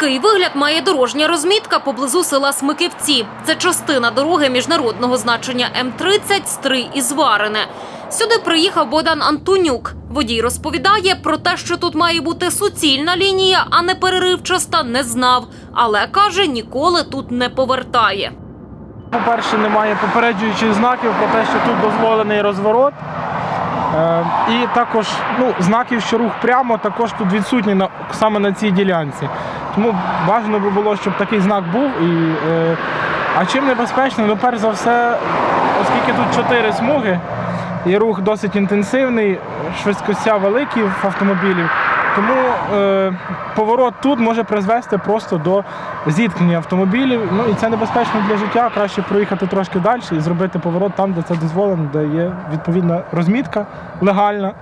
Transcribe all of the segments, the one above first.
Такий вигляд має дорожня розмітка поблизу села Смиківці. Це частина дороги міжнародного значення М-30 Стрий і Зварине. Сюди приїхав Богдан Антонюк. Водій розповідає про те, що тут має бути суцільна лінія, а не переривчаста, не знав. Але каже, ніколи тут не повертає. По-перше, немає попереджуючих знаків про те, що тут дозволений розворот. Е, і також ну, знаків, що рух прямо, також тут відсутні саме на цій ділянці. Тому бажано би було, щоб такий знак був. І, е, а чим небезпечно? Ну, перш за все, оскільки тут чотири смуги, і рух досить інтенсивний, швидкостя великі в автомобілів. Тому е, поворот тут може призвести просто до зіткнення автомобілів. Ну і це небезпечно для життя. Краще проїхати трошки далі і зробити поворот там, де це дозволено, де є відповідна розмітка легальна.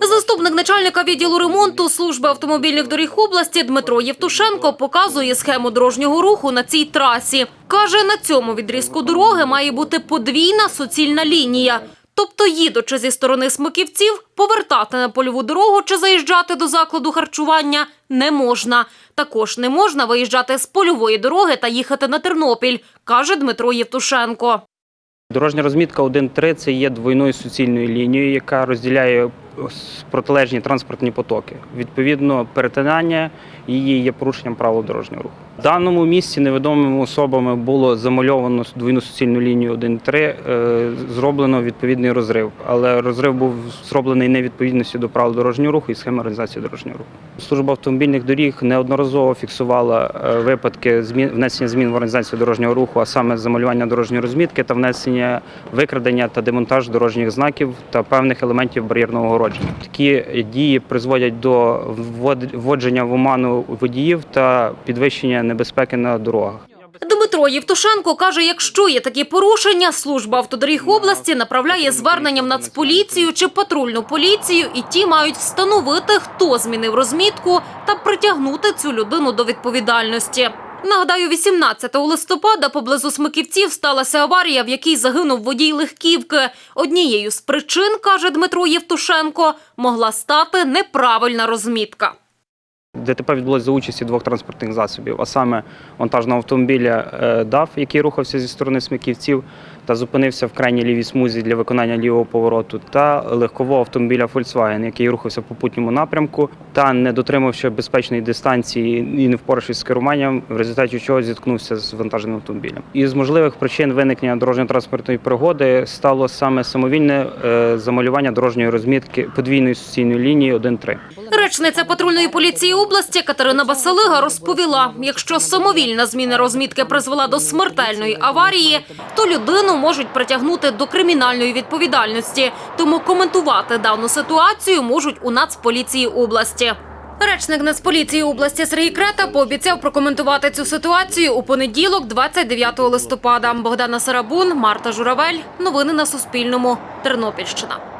Заступник начальника відділу ремонту служби автомобільних доріг області Дмитро Євтушенко показує схему дорожнього руху на цій трасі. Каже, на цьому відрізку дороги має бути подвійна суцільна лінія. Тобто, їдучи зі сторони смиківців, повертати на польову дорогу чи заїжджати до закладу харчування не можна. Також не можна виїжджати з польової дороги та їхати на Тернопіль, каже Дмитро Євтушенко. Дорожня розмітка 1.3 це є двойною суцільною лінією, яка розділяє протилежні транспортні потоки. Відповідно, перетинання її є порушенням правил дорожнього руху. В даному місці невідомими особами було замальовано двойну суцільну лінію 1.3, е, зроблено відповідний розрив. Але розрив був зроблений невідповідністю до правил дорожнього руху і схеми організації дорожнього руху. Служба автомобільних доріг неодноразово фіксувала е, випадки внесення змін в організацію дорожнього руху, а саме замалювання дорожньої розмітки та внесення викрадення та демонтаж дорожніх знаків та певних елементів бар'єрного огородження. Такі дії призводять до вводження в оману водіїв та підвищення небезпеки на дорогах. Дмитро Євтушенко каже, якщо є такі порушення, служба автодоріг області направляє звернення в Нацполіцію чи патрульну поліцію, і ті мають встановити, хто змінив розмітку та притягнути цю людину до відповідальності. Нагадаю, 18 листопада поблизу Смиківців сталася аварія, в якій загинув водій легківки. Однією з причин, каже Дмитро Євтушенко, могла стати неправильна розмітка. ДТП відбулося за участі двох транспортних засобів, а саме вантажного автомобіля ДАВ, ДАФ, який рухався зі сторони смиківців та зупинився в крайній лівій смузі для виконання лівого повороту, та легкового автомобіля Volkswagen, який рухався в попутньому напрямку та не дотримавши безпечної дистанції і не впоравшись з керуванням, в результаті чого зіткнувся з вантажним автомобілем. Із можливих причин виникнення дорожньо-транспортної пригоди стало саме самовільне е, замалювання дорожньої розмітки подвійної суцільної лінії 1.3. Речниця патрульної поліції області Катерина Басалига розповіла, якщо самовільна зміна розмітки призвела до смертельної аварії, то можуть притягнути до кримінальної відповідальності. Тому коментувати дану ситуацію можуть у Нацполіції області. Речник Нацполіції області Сергій Крета пообіцяв прокоментувати цю ситуацію у понеділок, 29 листопада. Богдана Сарабун, Марта Журавель. Новини на Суспільному. Тернопільщина.